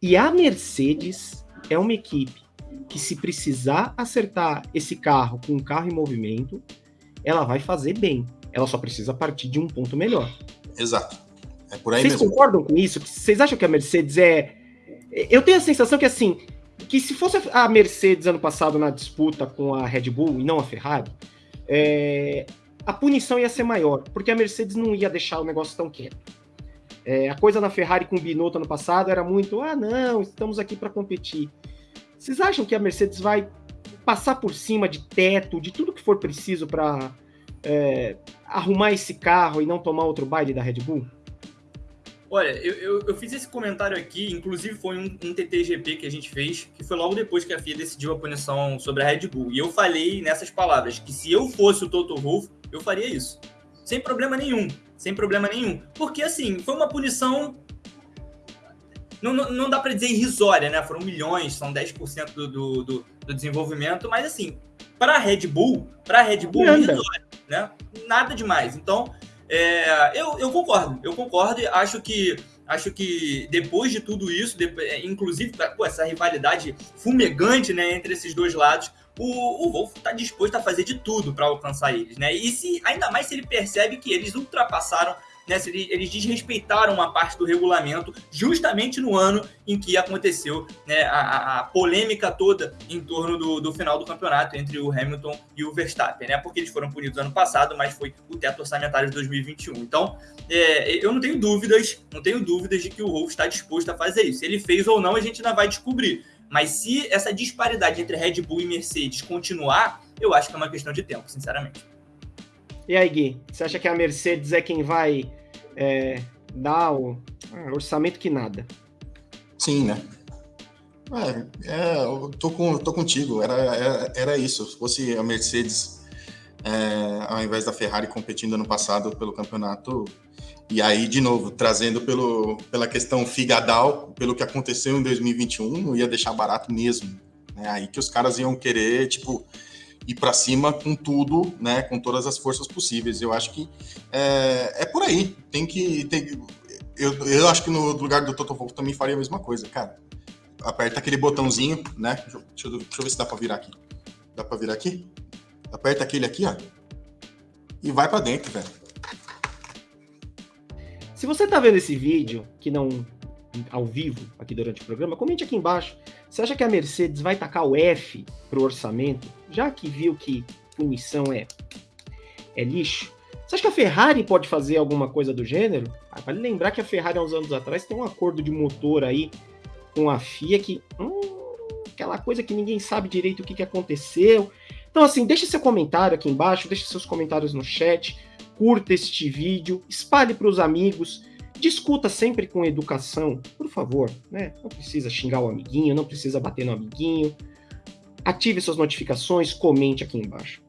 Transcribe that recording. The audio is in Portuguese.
E a Mercedes é uma equipe que, se precisar acertar esse carro com um carro em movimento, ela vai fazer bem. Ela só precisa partir de um ponto melhor. Exato. É por aí Vocês mesmo. concordam com isso? Vocês acham que a Mercedes é. Eu tenho a sensação que, assim, que se fosse a Mercedes ano passado na disputa com a Red Bull e não a Ferrari, é, a punição ia ser maior, porque a Mercedes não ia deixar o negócio tão quieto. É, a coisa na Ferrari com o Binotto ano passado era muito, ah, não, estamos aqui para competir. Vocês acham que a Mercedes vai passar por cima de teto, de tudo que for preciso para é, arrumar esse carro e não tomar outro baile da Red Bull? Olha, eu, eu, eu, fiz esse comentário aqui, inclusive foi um, um, TTGP que a gente fez, que foi logo depois que a FIA decidiu a punição sobre a Red Bull. E eu falei nessas palavras que se eu fosse o Toto Wolff, eu faria isso. Sem problema nenhum. Sem problema nenhum. Porque, assim, foi uma punição. Não, não, não dá para dizer irrisória, né? Foram milhões, são 10% do, do, do, do desenvolvimento, mas, assim, para a Red Bull, para a Red Bull, irrisória, né? Nada demais. Então, é, eu, eu concordo, eu concordo e acho que acho que depois de tudo isso, de, inclusive pô, essa rivalidade fumegante né, entre esses dois lados, o, o Wolf está disposto a fazer de tudo para alcançar eles, né? E se ainda mais se ele percebe que eles ultrapassaram né, eles desrespeitaram uma parte do regulamento justamente no ano em que aconteceu né, a, a, polêmica toda em torno do, do, final do campeonato entre o Hamilton e o Verstappen, né? Porque eles foram punidos ano passado, mas foi o teto orçamentário de 2021. Então, é, eu não tenho dúvidas, não tenho dúvidas de que o Wolff está disposto a fazer isso. Se ele fez ou não, a gente ainda vai descobrir. Mas se essa disparidade entre Red Bull e Mercedes continuar, eu acho que é uma questão de tempo, sinceramente. E aí, Gui, você acha que a Mercedes é quem vai é, dar o ah, orçamento que nada? Sim, né? É, é, eu tô, com, tô contigo, era, era, era isso. Se fosse a Mercedes, é, ao invés da Ferrari competindo ano passado pelo campeonato, e aí, de novo, trazendo pelo, pela questão figadal, pelo que aconteceu em 2021, não ia deixar barato mesmo. Né? Aí que os caras iam querer, tipo, ir para cima com tudo, né, com todas as forças possíveis. Eu acho que é, é por aí. Tem que, tem, eu, eu acho que no lugar do Toto Wolff também faria a mesma coisa, cara. Aperta aquele botãozinho, né? Deixa eu, deixa eu ver se dá para virar aqui. Dá para virar aqui? Aperta aquele aqui, ó. E vai para dentro, velho. Se você tá vendo esse vídeo, que não ao vivo aqui durante o programa, comente aqui embaixo. Você acha que a Mercedes vai tacar o F pro orçamento, já que viu que punição é, é lixo? Você acha que a Ferrari pode fazer alguma coisa do gênero? Ah, vale lembrar que a Ferrari, há uns anos atrás, tem um acordo de motor aí com a FIA que. Hum, aquela coisa que ninguém sabe direito o que, que aconteceu. Então, assim, deixe seu comentário aqui embaixo, deixe seus comentários no chat, curta este vídeo, espalhe para os amigos. Discuta sempre com educação, por favor, né? Não precisa xingar o amiguinho, não precisa bater no amiguinho. Ative suas notificações, comente aqui embaixo.